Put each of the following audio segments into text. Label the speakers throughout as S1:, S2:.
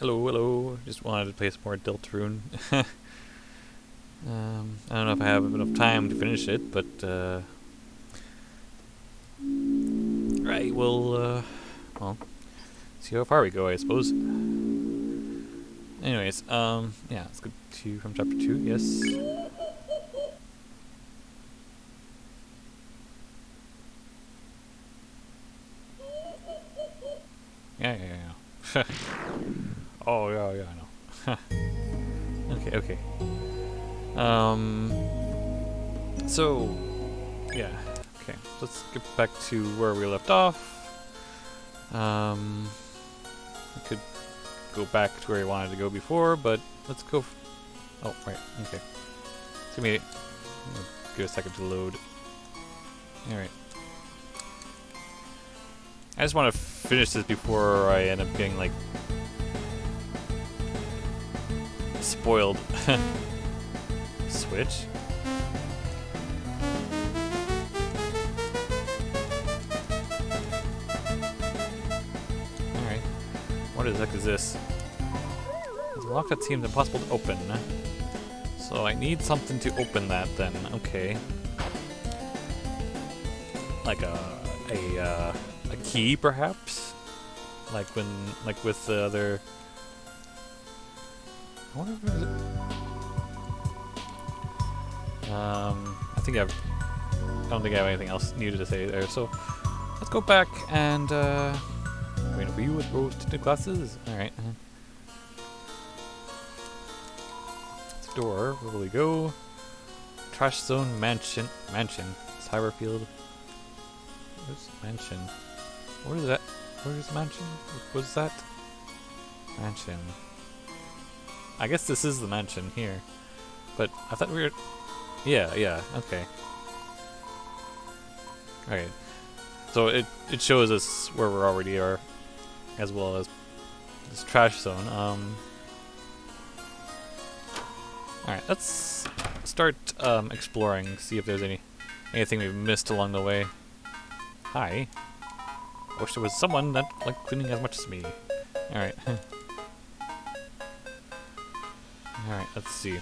S1: Hello, hello. Just wanted to play some more Deltarune. um, I don't know if I have enough time to finish it, but uh, right, we'll uh, well see how far we go, I suppose. Anyways, um, yeah, let's go to from chapter two. Yes. Yeah, yeah, yeah. oh, yeah, yeah, I know. okay, okay. Um, so, yeah, okay. Let's get back to where we left off. Um, we could go back to where we wanted to go before, but let's go. oh, right, okay. It's gonna. Give a second to load. Alright. I just want to finish this before I end up getting, like, spoiled. Switch? Alright. What the heck is this? It's a lock that seems impossible to open. So I need something to open that then. Okay. Like a... a, uh, a key, perhaps? Like when... like with the other... I wonder if a... Um, I think I've... I don't think I have anything else needed to say there, so... Let's go back and, uh... Wait for you with rose tinted glasses? Alright. Uh -huh. Door, where will we go? Trash zone mansion. Mansion. Cyberfield. Where's mansion? Where is that? Where is mansion? What's that? Mansion. I guess this is the mansion here. But I thought we were... Yeah, yeah, okay. Alright. So it, it shows us where we already are, as well as this trash zone. Um, Alright, let's start um, exploring, see if there's any anything we've missed along the way. Hi. I wish there was someone that liked cleaning as much as me. Alright. Alright, let's see.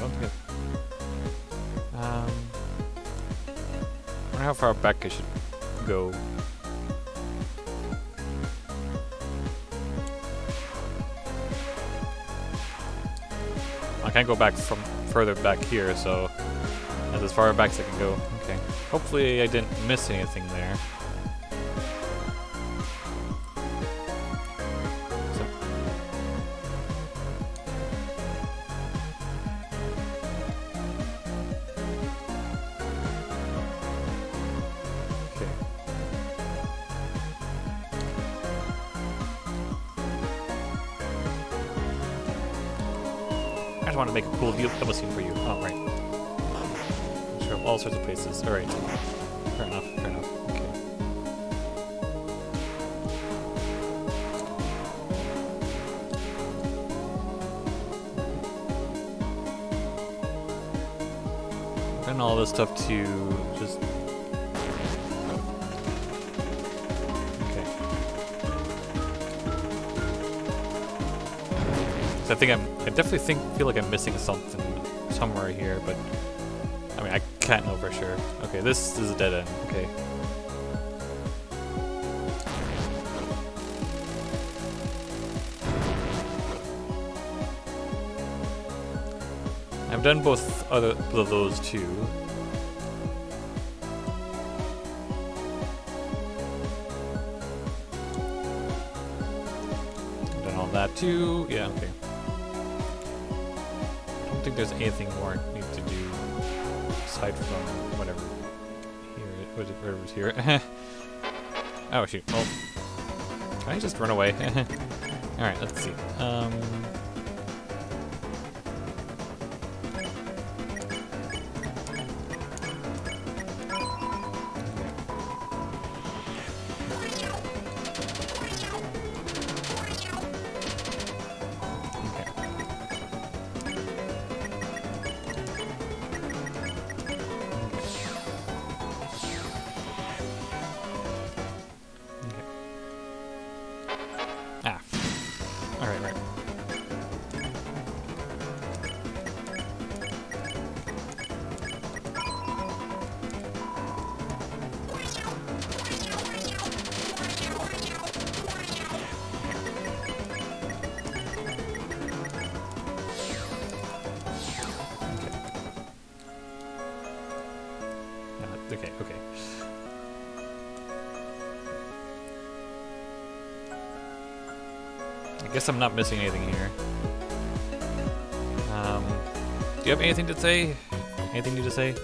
S1: Um, Um, how far back I should go. I can't go back from further back here, so that's as far back as I can go. Hopefully I didn't miss anything there. I just want to make a cool double scene for you. Oh, right. Sure, all sorts of places. Alright. To just... Okay. So I think I'm... I definitely think feel like I'm missing something somewhere here, but... I mean, I can't know for sure. Okay, this is a dead end. Okay. I've done both other of those too. Too. Yeah, okay. I don't think there's anything more I need to do aside from whatever here, whatever's here. oh shoot! Well, can I just run away? All right, let's see. Um, Okay, okay. I guess I'm not missing anything here. Um, do you have anything to say? Anything new to say?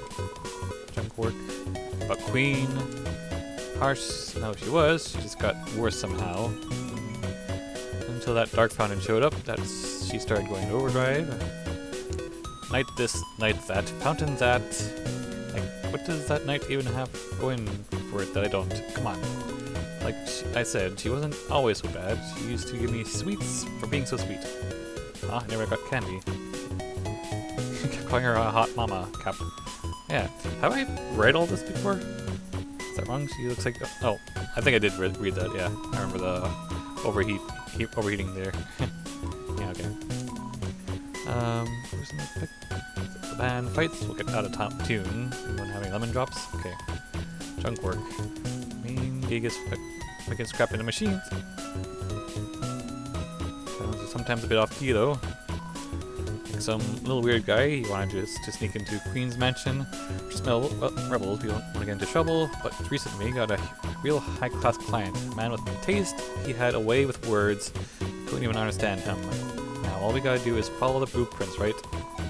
S1: Junk work? But Queen? Harsh? No, she was. She just got worse somehow. Until that Dark Fountain showed up, that's she started going to overdrive. Knight this, knight that, fountain that. What does that knight even have going for it that I don't? Come on. Like I said, she wasn't always so bad. She used to give me sweets for being so sweet. Ah, I never got candy. Calling her a hot mama, Cap. Yeah. Have I read all this before? Is that wrong? She looks like... Oh, I think I did re read that, yeah. I remember the overheat, heat, overheating there. yeah, okay. Um? The band fights. We'll get out of top tune. Anyone having lemon drops? Okay. Junk work. Main gig is making scrap into machines. Sounds sometimes a bit off key though. Like some little weird guy, he wanted to, to sneak into Queen's mansion, smell well, rebels, we don't want to get into trouble, but recently got a real high-class client, a man with taste, he had a way with words, couldn't even understand him. Now all we gotta do is follow the blueprints, right?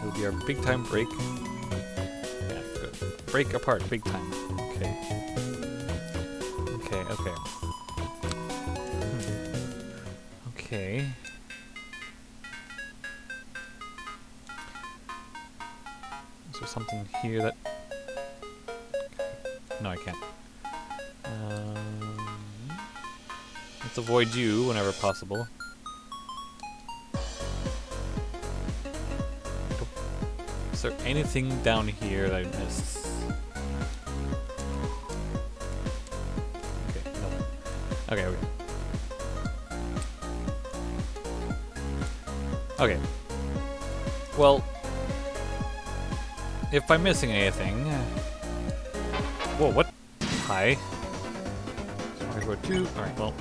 S1: It'll be our big time break. Yeah, good. Break apart, big time. Okay. Okay, okay. Hmm. Okay. Is there something here that... No, I can't. Um, let's avoid you whenever possible. Is there anything down here that I missed? Okay. Okay, okay. Okay. Well, if I'm missing anything... Whoa, what? Hi. Smart two. Alright, well.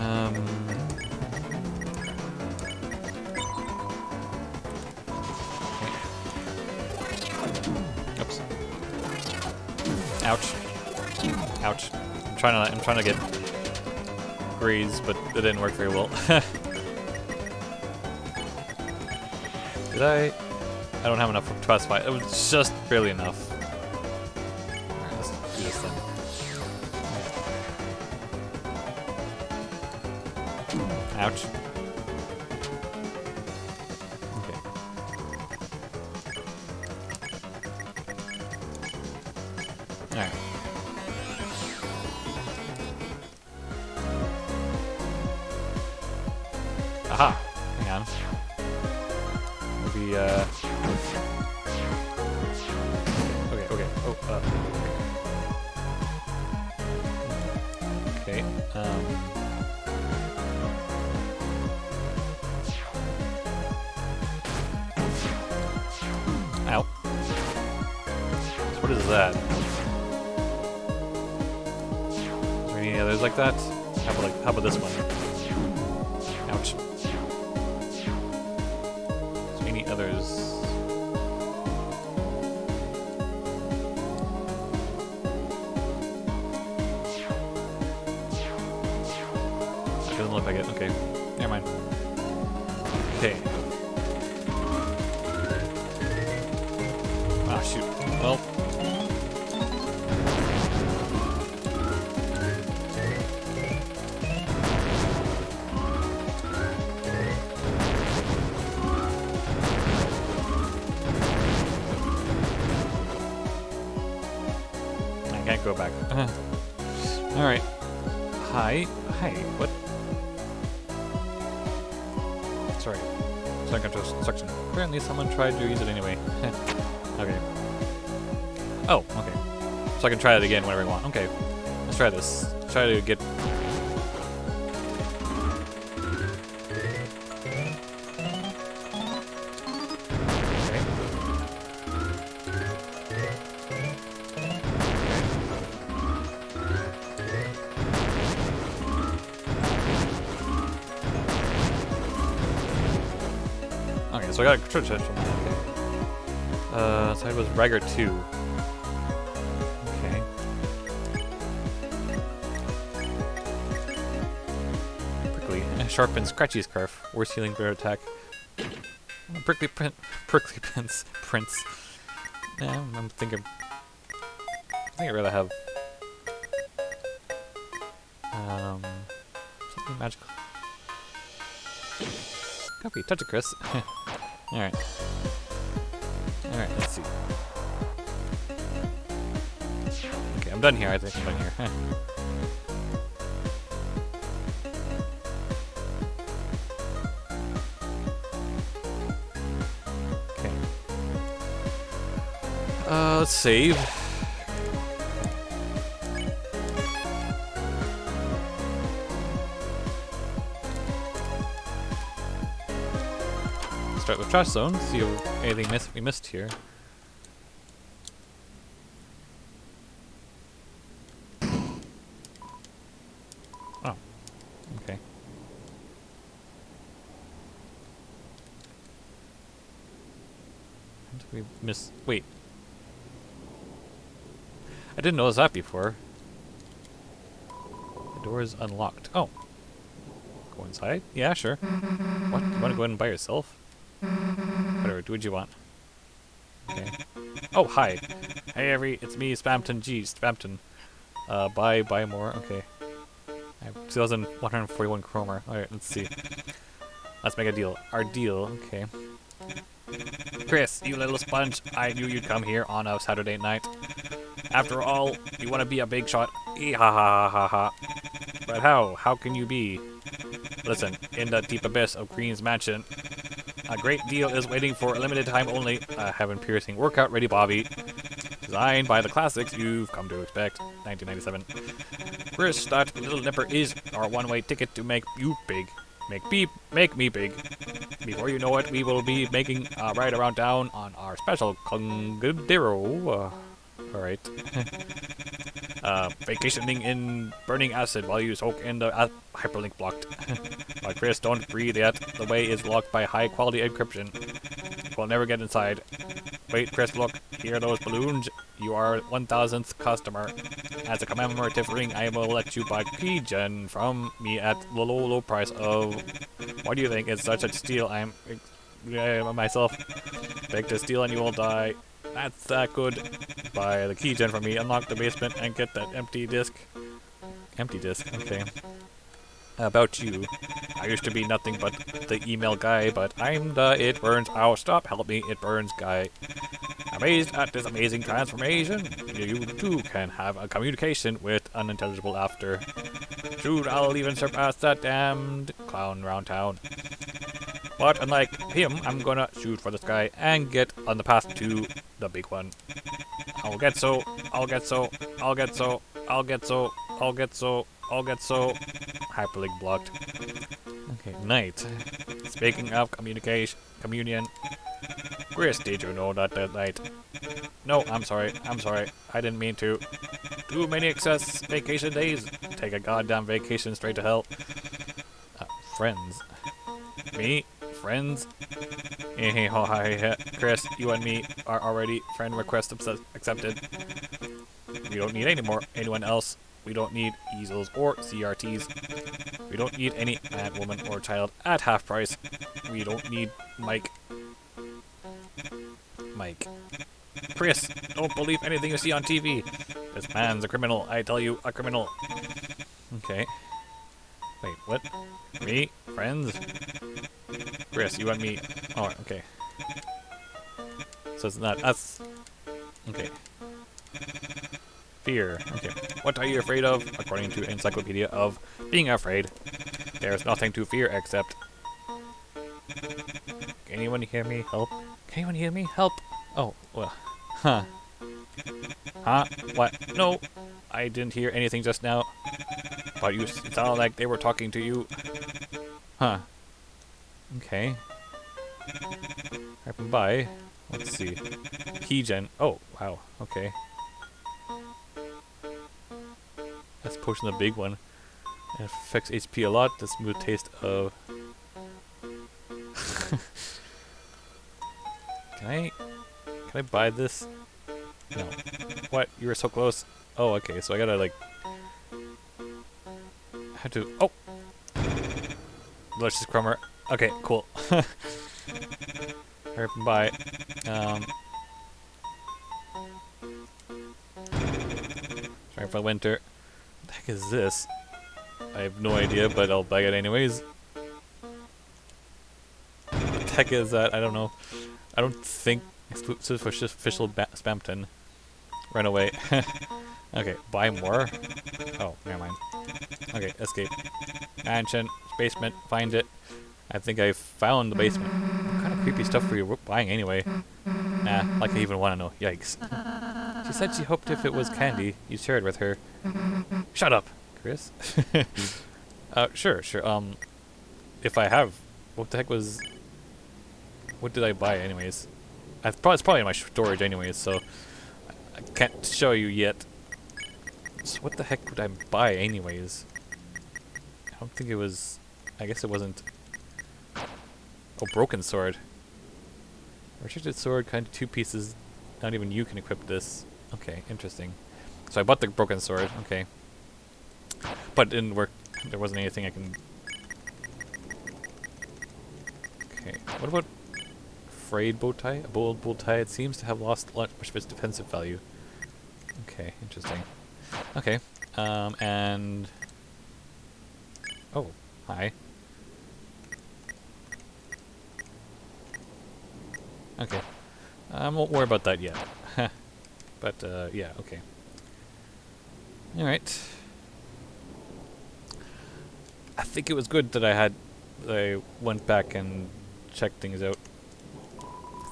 S1: Um... trying to I'm trying to get grease, but it didn't work very well. Did I? I don't have enough for Trust Fight. It was just barely enough. Let's do this. Ouch. Well. I can't go back. Uh-huh. Alright. Hi. Hi. What? Sorry. Second section. Apparently someone tried to use it anyway. So I can try it again whenever I want. Okay. Let's try this. Try to get... Okay. Okay, so I got a that. Okay. Uh, side was Rager 2. Prickly. Sharp and scratchy scarf. Worse healing, better attack. Prickly print. Prickly prince. Prince. Yeah, I'm, I'm thinking. I think I'd rather have. Um. Something magical. Copy. Touch it, Kris. Alright. Alright, let's see. Okay, I'm done here. I think I'm done here. let's save. Start with trash zone. See if anything miss we missed here. Oh, okay. We miss? Wait. I didn't notice that before. The door is unlocked. Oh. Go inside? Yeah, sure. What? You want to go in by yourself? Whatever, do what you want. Okay. Oh, hi. Hey, every, it's me, Spamton G. Spamton. Uh, buy, buy more. Okay. I have 2,141 Kromer. Alright, let's see. Let's make a deal. Our deal, okay. Kris, you little sponge, I knew you'd come here on a Saturday night. After all, you want to be a big shot. Ee ha ha ha ha ha. But how? How can you be? Listen, in the deep abyss of Green's mansion, a great deal is waiting for a limited time only. A heaven-piercing workout ready Bobby. Designed by the classics you've come to expect. 1997. Kris, that little nipper is our one-way ticket to make you big. Make me, make me big. Before you know it, we will be making a ride around town on our special Cungadero. Uh, Alright. uh, vacationing in burning acid while you soak in the uh, hyperlink blocked. but Kris, don't breathe yet. The way is locked by high quality encryption. We'll never get inside. Wait, Kris, look. Hear those balloons? You are 1000th customer. As a commemorative ring, I will let you buy keygen from me at the low, low price of... What do you think? It's such a steal. I'm... Uh, myself. Beg to steal and you will die. That's that good. Buy the keygen for me, unlock the basement, and get that empty disk. Empty disk, okay. About you. I used to be nothing but the email guy, but I'm the it burns, oh stop, help me, it burns guy. Amazed at this amazing transformation, you too can have a communication with unintelligible after. Soon I'll even surpass that damned clown round town. But unlike him, I'm gonna shoot for the sky and get on the path to the big one. I'll get so, I'll get so, I'll get so, I'll get so, I'll get so, I'll get so. Hyperlink blocked. Okay, night. Speaking of communication, communion. Kris, did you know that that night? No, I'm sorry, I'm sorry. I didn't mean to. Too many excess vacation days. Take a goddamn vacation straight to hell. Uh, friends. Me? Friends? Hey, ho, hi, Kris, you and me are already friend request accepted. We don't need any more anyone else. We don't need easels or CRTs. We don't need any man, woman, or child at half price. We don't need Mike. Mike. Kris, don't believe anything you see on TV. This man's a criminal. I tell you, a criminal. Okay. Wait, what? Me? Friends? Kris, you and me. Oh, okay. So it's not us. Okay. Fear. Okay. What are you afraid of? According to Encyclopedia of Being Afraid. There's nothing to fear except... Can anyone hear me? Help? Can anyone hear me? Help! Oh, well. Huh. Huh? What? No! I didn't hear anything just now. But you sounded like they were talking to you. Huh. Okay. Happen by. Let's see. Keygen. Oh, wow. Okay. That's potion the big one. It affects HP a lot. The smooth taste of. can I? Can I buy this? No. What? You were so close. Oh, okay. So I gotta like. Have to. Oh. Delicious Kromer. Okay, cool. Buy. Um. Trying for winter. What the heck is this? I have no idea, but I'll buy it anyways. What the heck is that? I don't know. I don't think exclusive for official ba- Spamton. Run away. okay, buy more. Oh, never mind. Okay, escape. Mansion, basement, find it. I think I found the basement. What kind of creepy stuff were you buying anyway? Nah, like I even want to know. Yikes. She said she hoped if it was candy, you share it with her. Shut up, Kris. uh, sure, sure. Um, if I have, what the heck was? What did I buy, anyways? I probably it's probably in my storage, anyways. So I can't show you yet. So what the heck would I buy, anyways? I don't think it was. I guess it wasn't. Oh, broken sword. Restricted sword, kind of two pieces. Not even you can equip this. Okay, interesting. So I bought the broken sword. Okay. But it didn't work. There wasn't anything I can... Okay. What about frayed bow tie? A bold bow tie. It seems to have lost much of its defensive value. Okay, interesting. Okay. Um, and... Oh, hi. Okay. I won't worry about that yet. but, uh, yeah, okay. Alright. I think it was good that I had... I went back and checked things out.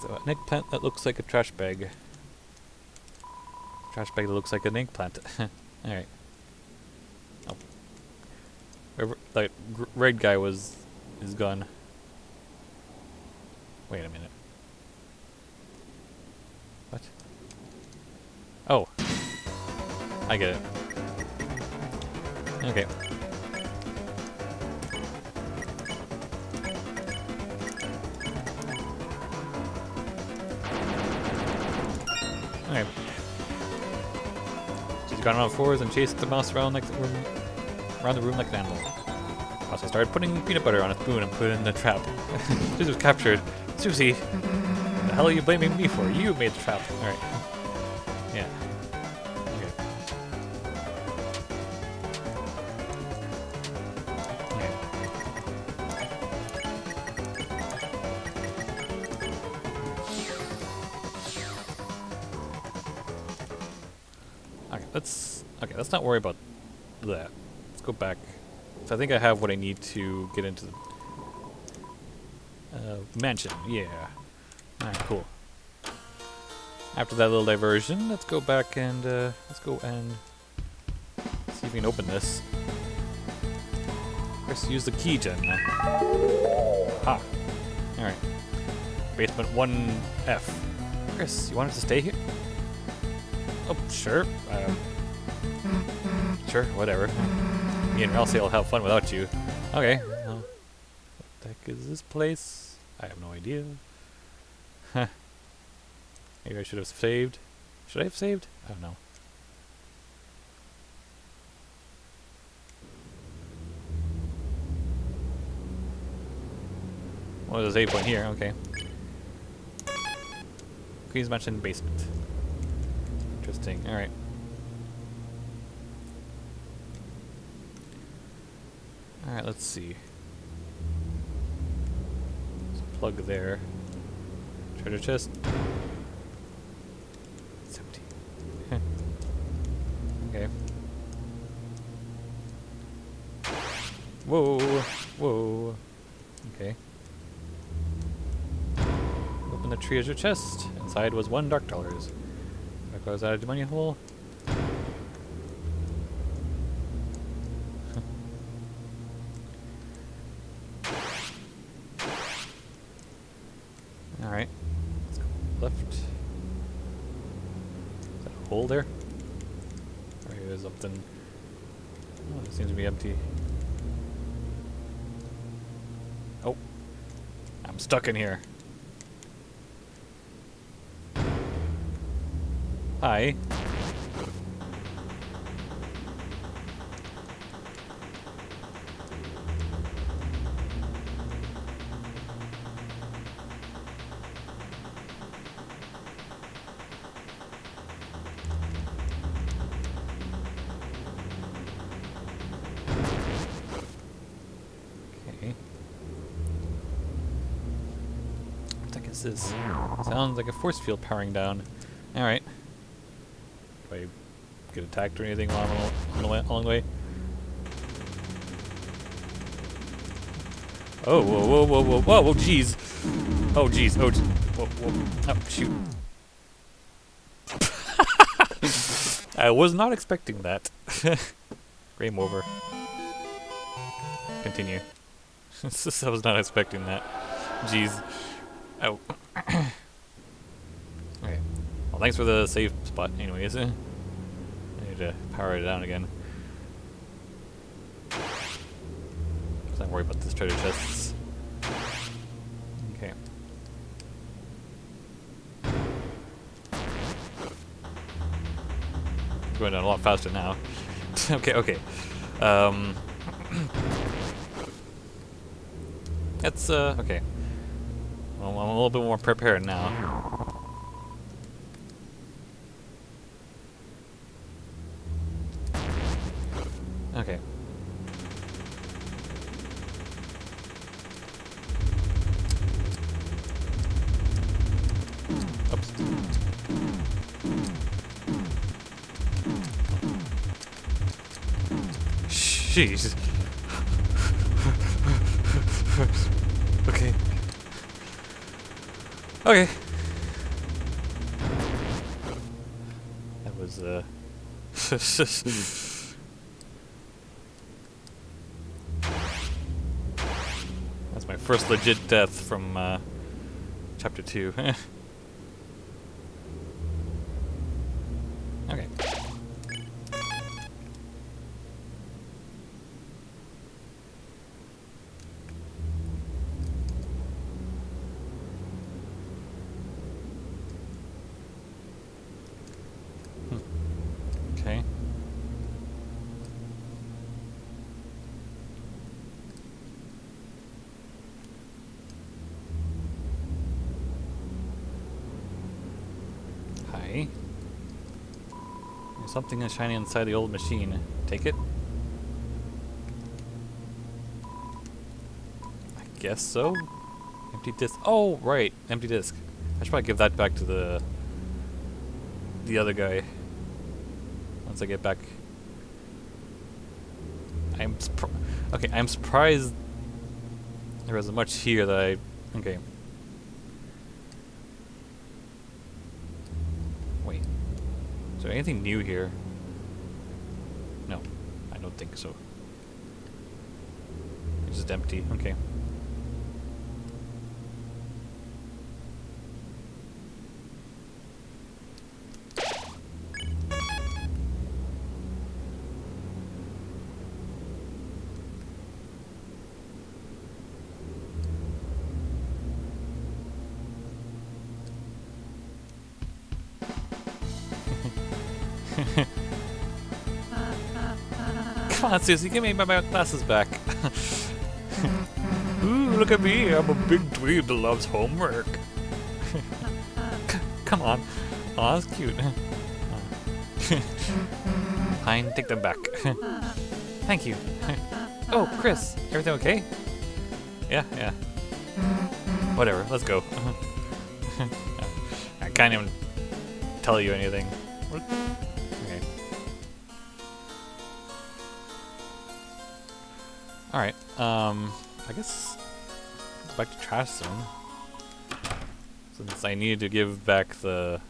S1: So, an eggplant that looks like a trash bag. Trash bag that looks like an eggplant. Alright. Oh. Whoever, that red guy was... is gone. Wait a minute. What? Oh. I get it. Okay. Okay. She's gone on all fours and chased the mouse around like the room, around the room like an animal. Also started putting peanut butter on a spoon and put it in the trap. Susie was captured. Susie, the hell are you blaming me for? You made the trap. Alright. Yeah. Let's not worry about that. Let's go back. So I think I have what I need to get into the uh, mansion. Yeah. Alright, cool. After that little diversion, let's go back and uh, let's go and see if we can open this. First, use the key gen. Ah. Alright. Basement 1F. Kris, you want us to stay here? Oh, sure. Uh, sure, whatever. Me and Elsie will have fun without you. Okay. Well, what the heck is this place? I have no idea. Huh. Maybe I should have saved. Should I have saved? I don't know. Well, there's a point here. Okay. Queen's Mansion basement. Interesting. All right. All right. Let's see. A plug there. Treasure chest. It's empty. okay. Whoa. Whoa. Okay. Open the treasure chest. Inside was one dark dollars. Close out of the money hole. empty. Oh. I'm stuck in here. Hi. Is? Sounds like a force field powering down. Alright. Do I get attacked or anything along, along the way? Oh, whoa, whoa, whoa, whoa, whoa, whoa, jeez. Oh, jeez, oh, jeez. Whoa, whoa. Oh, shoot. I was not expecting that. Game over. Continue. I was not expecting that. Jeez. Oh. okay. Well, thanks for the safe spot, anyways. I need to power it down again. Not worry about this treasure chests. Okay. Going down a lot faster now. okay, okay. Um. That's, uh, okay. I'm a little bit more prepared now. Okay. Oops. Jeez. Okay. That was, uh... That's my first legit death from, uh, chapter 2. okay. Okay. Hi. There's something is shining inside the old machine. Take it? I guess so. Empty disc. Oh, right. Empty disc. I should probably give that back to the the other guy once I get back. I'm okay. I'm surprised there wasn't much here that I. Okay. Wait. Is there anything new here? No, I don't think so. It's just empty. Okay. On, Susie, give me my, glasses back. Ooh, look at me, I'm a big dweeb that loves homework. Come on. Oh, that's cute. Fine, take them back. Thank you. oh, Kris, everything okay? Yeah, yeah. Whatever, let's go. I can't even tell you anything. Alright, um, I guess back to Trash Zone. Since I needed to give back the...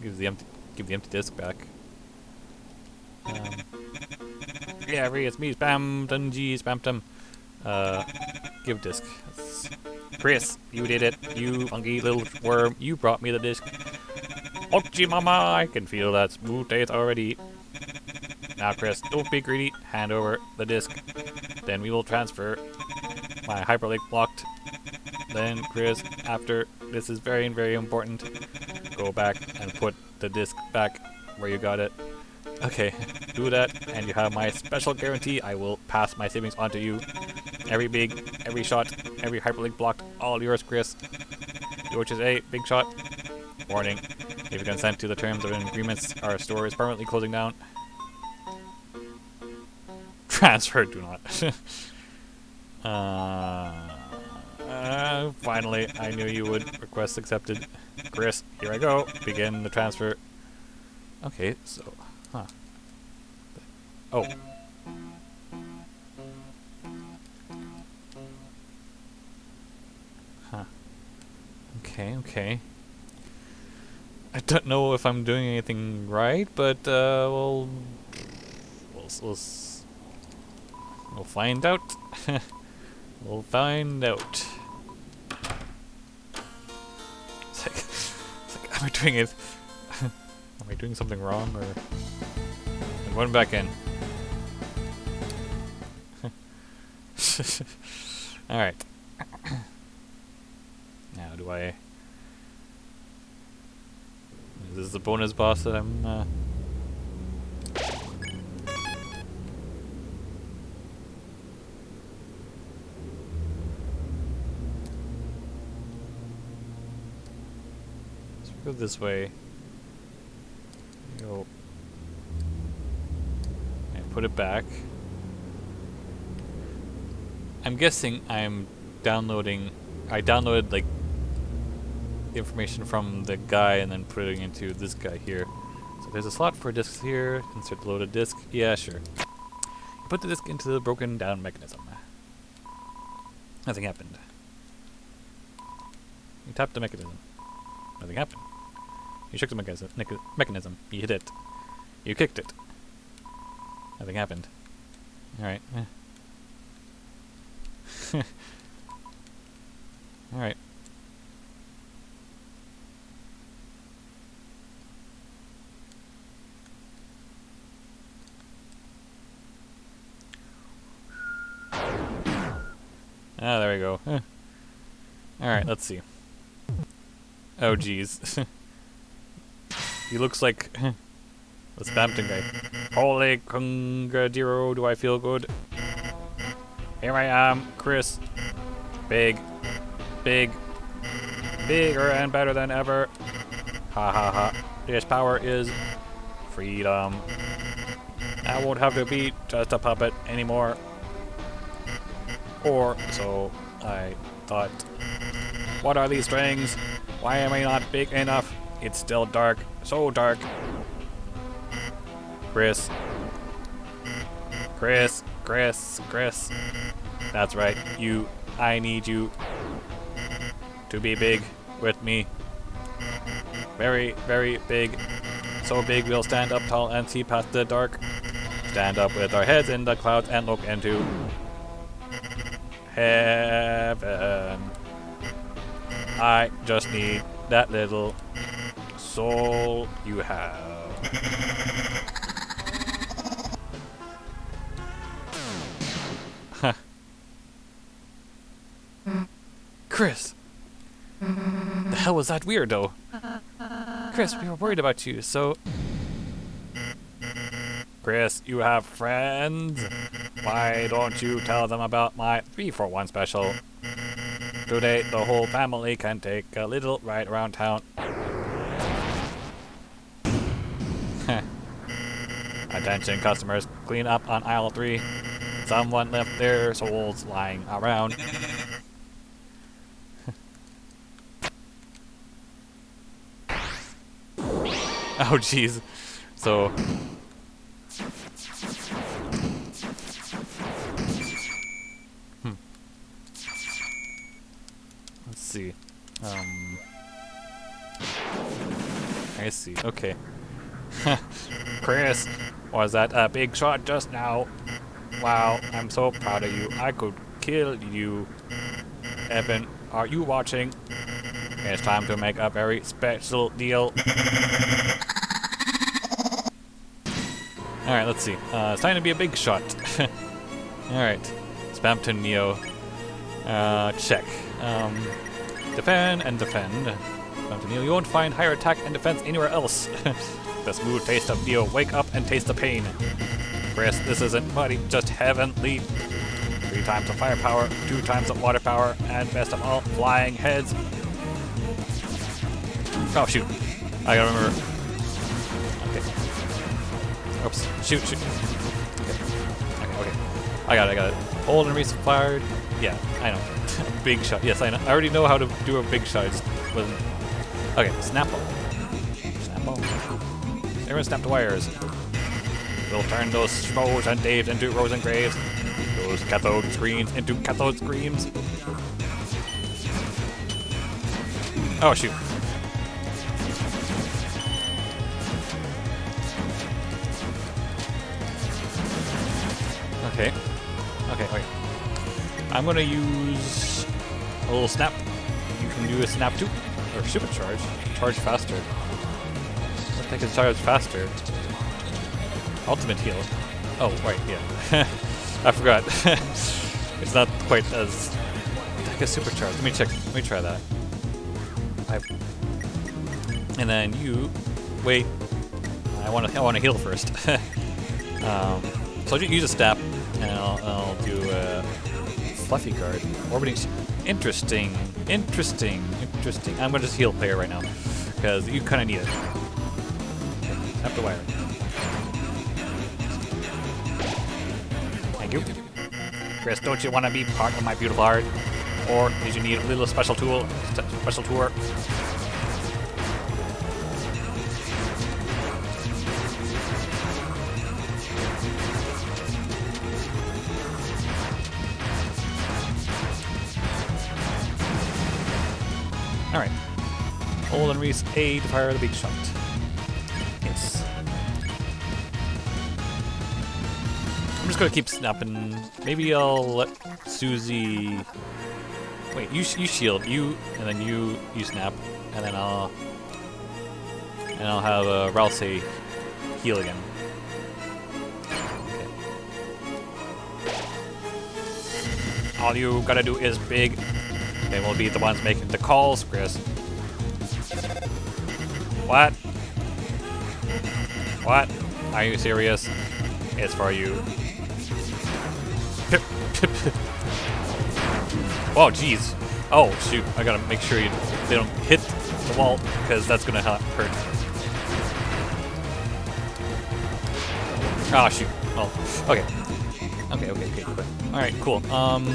S1: Give, the empty, give the empty disc back. Um, yeah, Ree, it's me, Spamton G, Spamton. Uh, give disc. That's- Kris, you did it. You funky little worm. You brought me the disc. Ochi mama, I can feel that smooth taste already. Now, Kris, don't be greedy. Hand over the disc. Then we will transfer my hyperlink blocked then Kris, after this is very, very important, go back and put the disc back where you got it. Okay, do that, and you have my special guarantee. I will pass my savings on to you. Every big, every shot, every hyperlink blocked, all yours, Kris. Which is a big shot. Warning. If you consent to the terms of an agreement, our store is permanently closing down. Transfer, do not. uh, uh, finally, I knew you would. Request accepted. Kris, here I go. Begin the transfer. Okay, so, huh. Oh. Huh. Okay, okay. I don't know if I'm doing anything right, but uh, we'll, we'll, we'll, we'll find out. we'll find out. It's like, it's like, am I doing it? am I doing something wrong, or? And one back in. All right. now, do I? This is the bonus boss that I'm, uh... Let's go this way. Go. And put it back. I'm guessing I'm downloading... I downloaded, like, information from the guy and then putting into this guy here. So there's a slot for disks here. Insert the loaded disk. Yeah, sure. You put the disk into the broken down mechanism. Nothing happened. You tapped the mechanism. Nothing happened. You shook the mechanism. mechanism. You hit it. You kicked it. Nothing happened. Alright. Eh. There. Alright, let's see. Oh, jeez. he looks like eh, the Spamton guy. Holy Cungadero, do I feel good? Here I am, Kris. Big. Big. Bigger and better than ever. Ha ha ha. This power is freedom. I won't have to be just a puppet anymore. Or so I thought. What are these strings? Why am I not big enough? It's still dark. So dark. Kris. Kris. Kris. Kris. That's right. You. I need you to be big with me. Very, very big. So big we'll stand up tall and see past the dark. Stand up with our heads in the clouds and look into heaven. I just need that little soul you have. Kris! The hell was that weirdo? Kris, we were worried about you, so... Kris, you have friends? Why don't you tell them about my 3 for 1 special? Today, the whole family can take a little ride around town. Attention customers, clean up on aisle 3. Someone left their souls lying around. oh jeez. So see. Um, I see. Okay. Kris, was that a big shot just now? Wow, I'm so proud of you. I could kill you. Evan, are you watching? It's time to make a very special deal. Alright, let's see. Uh, it's time to be a big shot. Alright. Spamton Neo. Uh, check. Um, defend and defend. Mountain Neil, you won't find higher attack and defense anywhere else. the smooth taste of Neo, wake up and taste the pain. Kris, this isn't muddy, just heavenly. Three times the firepower, two times the water power, and best of all, flying heads. Oh shoot. I gotta remember. Okay. Oops. Shoot, shoot. Okay. Okay, okay. I got it, I got it. Hold and fired. Yeah, I know. Big shot. Yes, I know. I already know how to do a big shot. I. Okay, snap ball. Snap ball. Everyone snap the wires. We'll turn those Schmoes and Daves into Rose and Graves. Those cathode screens into cathode screens. Oh shoot. Okay. Okay, okay. I'm gonna use a little snap. You can do a snap too. Or supercharge. Charge faster. I think it's charge faster. Ultimate heal. Oh, right, yeah. I forgot. it's not quite as like a supercharge. Let me check. Let me try that. I, and then you wait. I want to. I want to heal first. um, so I'll use a step, and I'll, I'll do a fluffy card. Orbiting. Interesting. Interesting. Interesting. I'm gonna just heal player right now because you kind of need it. Tap the wire. Thank you. Kris, don't you want to be part of my beautiful art? Or did you need a little special tool, special tour? Release A to fire the big shot. Yes. I'm just gonna keep snapping. Maybe I'll let Susie. Wait, you you shield you, and then you you snap, and then I'll and I'll have uh, Ralsei heal again. Okay. All you gotta do is big. They will be the ones making the calls, Kris. What? What? Are you serious? It's for you. oh, jeez. Oh, shoot. I gotta make sure you they don't hit the wall, because that's gonna hurt. Oh, shoot. Well, okay. Okay, okay, okay. Alright, cool. Um...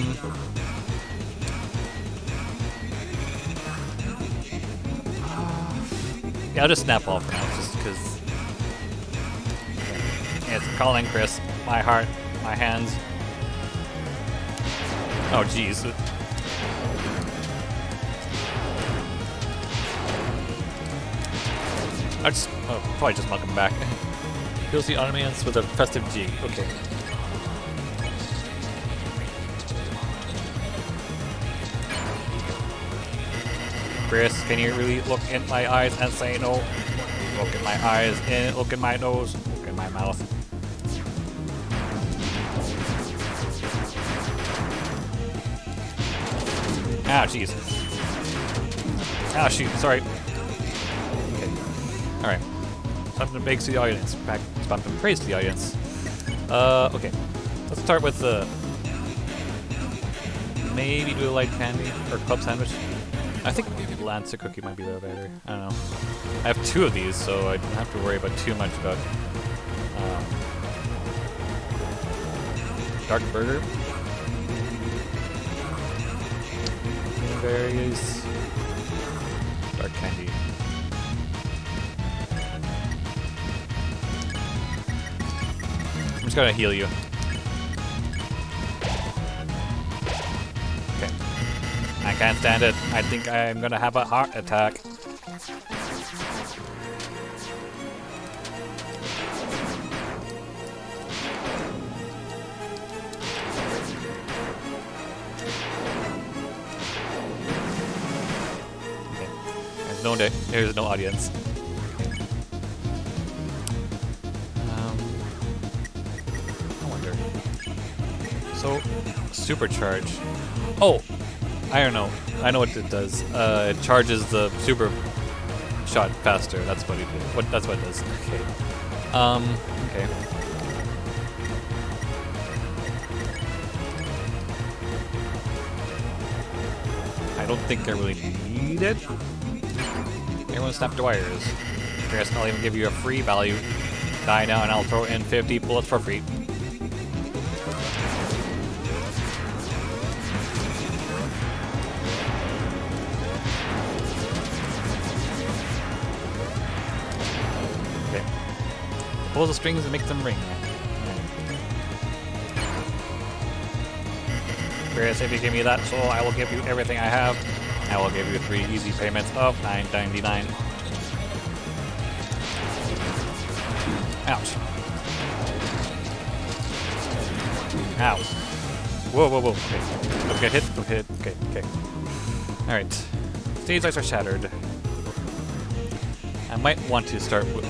S1: Yeah, I'll just snap off now, just because... It's calling Kris. My heart, my hands. Oh, jeez. I just... Oh, probably just knock him back. Heals the audience with a festive G. Okay. Kris, can you really look in my eyes and say no? Look in my eyes and look in my nose, look in my mouth. Ah, jeez. Ah, shoot, sorry. Okay. Alright. Something big to the audience. Fact, something praise to the audience. Uh, okay. Let's start with the... Maybe do a light candy or club sandwich. I think Lancer cookie might be the better. I don't know. I have two of these, so I don't have to worry about too much about um, dark burger. Berries, dark candy. I'm just gonna heal you. Can't stand it. I think I'm gonna have a heart attack. No day, there's no audience. Um, I wonder. So, supercharge. Oh, I don't know. I know what it does. Uh, it charges the super shot faster. That's what it did. What that's what it does. Okay. Um. Okay. I don't think I really need it. Everyone snap the wires. Kris, I'll even give you a free value. Die now and I'll throw in 50 bullets for free. Pull the strings and make them ring. Kris, if you give me that soul, I will give you everything I have. I will give you three easy payments of 9.99. Ouch. Ow. Whoa, whoa, whoa. Okay. Don't get hit. Don't get hit. Okay, okay. Alright. Stage lights are shattered. I might want to start with...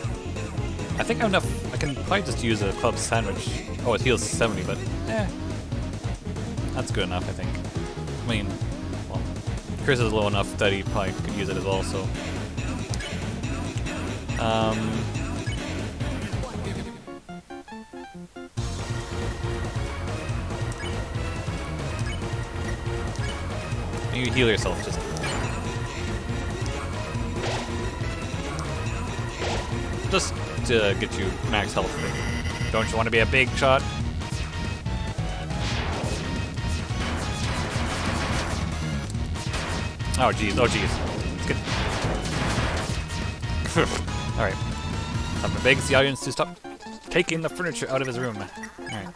S1: I think I have enough... I can probably just use a club sandwich. Oh, it heals 70, but... Eh. That's good enough, I think. I mean... Well, Kris is low enough that he probably could use it as well, so... Um... You heal yourself, just. Just to get you max health. Don't you want to be a big shot? Oh jeez, oh jeez. Alright. I'm gonna beg the audience to stop taking the furniture out of his room. Alright.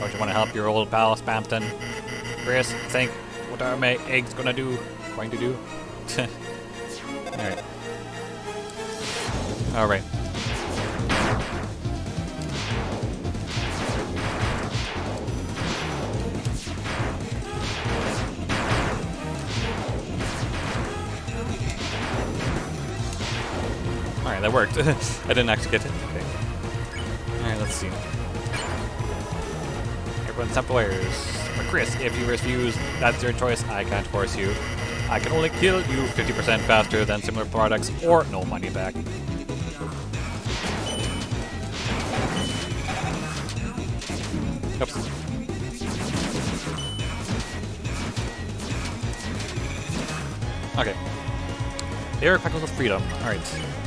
S1: Don't you want to help your old pal Spamton? Kris, think what are my eggs gonna do? Going to do? Alright. Alright. Alright, that worked. I didn't actually get it. Okay. Alright, let's see. Everyone stop the wires. But Kris, if you refuse, that's your choice. I can't force you. I can only kill you 50% faster than similar products or no money back. Oops. Okay. Air crackles of freedom. Alright.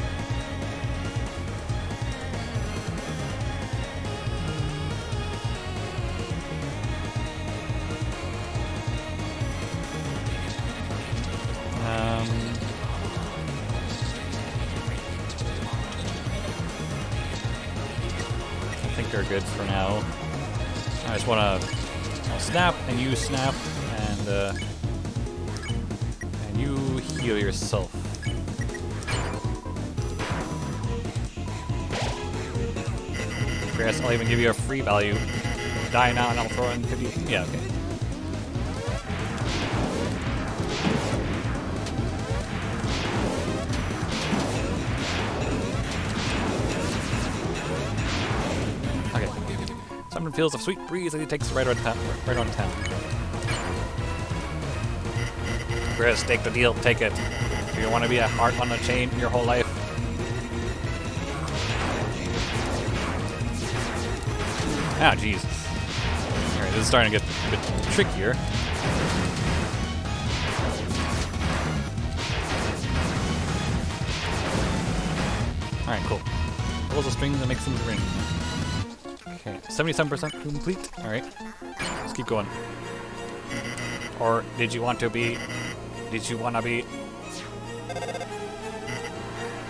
S1: Good for now. I just want to snap and you snap and uh, and you heal yourself. Kris, I'll even give you a free value. Die now and I'll throw in 50. Yeah. Okay. Feels a sweet breeze as he takes right on town. Right on town. Kris, take the deal. Take it. Do you want to be a heart on a chain your whole life? Ah, jeez. Alright, this is starting to get a bit trickier. Alright, cool. Pulls the strings and makes them ring. Okay, 77% complete. Alright. Let's keep going. Or did you want to be... Did you want to be...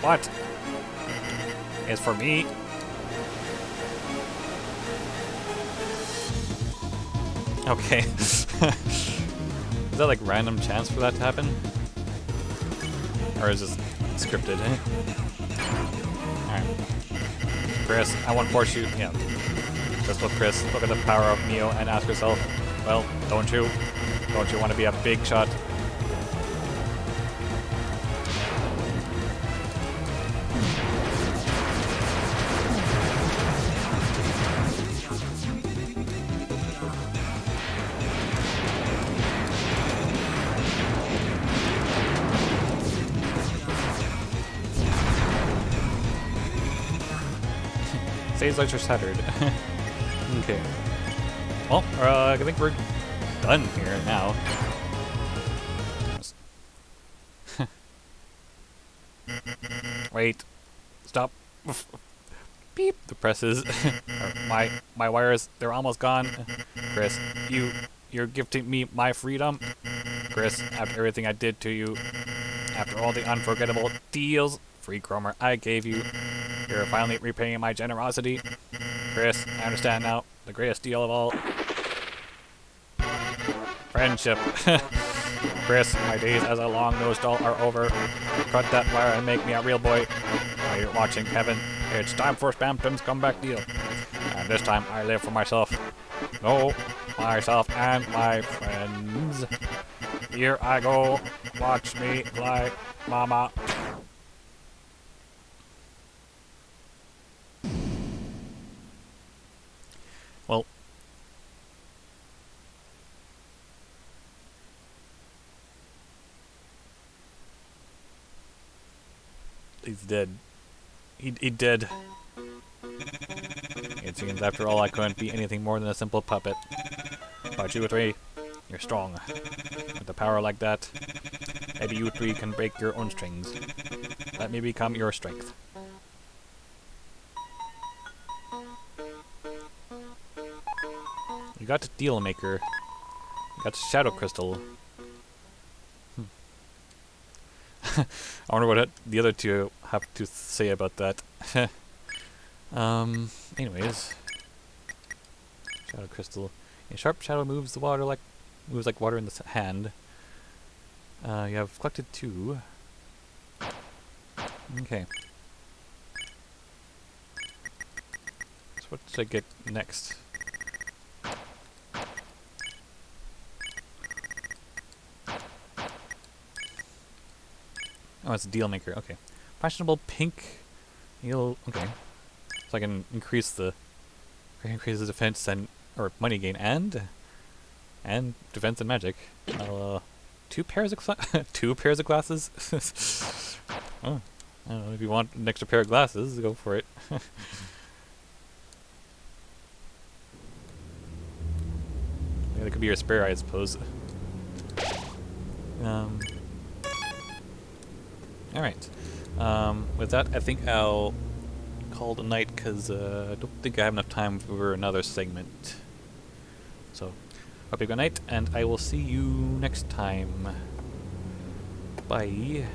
S1: What? Is for me? Okay. is that like random chance for that to happen? Or is this scripted? Alright. Kris, I want to force you. Yeah. Just look, Kris, look at the power of Neo and ask yourself, well, don't you? Don't you want to be a big shot? Seems like you're shattered. okay. Well, uh, I think we're done here now. Wait. Stop. Beep. The presses. my my wires, they're almost gone. Kris, you you're gifting me my freedom. Kris, after everything I did to you, after all the unforgettable deals, free Kromer I gave you, you're finally repaying my generosity. Kris, I understand now. The greatest deal of all. Friendship. Kris, my days as a long-nosed doll are over. Cut that wire and make me a real boy. While you're watching Kevin, it's time for Spamton's comeback deal. And this time I live for myself. No, myself and my friends. Here I go. Watch me fly, mama. Well, he's dead. He, he dead. It seems after all I couldn't be anything more than a simple puppet. But you three, you're strong. With a power like that, maybe you three can break your own strings. Let me become your strength. You got Deal Maker. You got Shadow Crystal. Hmm. I wonder what the other two have to say about that. um, anyways. Shadow Crystal. A sharp shadow moves the water like moves like water in the hand. Uh, you have collected two. Okay. So what should I get next? Oh, it's a deal maker. Okay. Fashionable pink. Okay. So I can increase the increase the defense and or money gain and and defense and magic. Uh, two pairs of two pairs of glasses. oh, I don't know if you want an extra pair of glasses, go for it. yeah, that could be your spare, I suppose. Um. Alright. Um, with that, I think I'll call it a night because uh, I don't think I have enough time for another segment. So, hope you have a good night, and I will see you next time. Bye.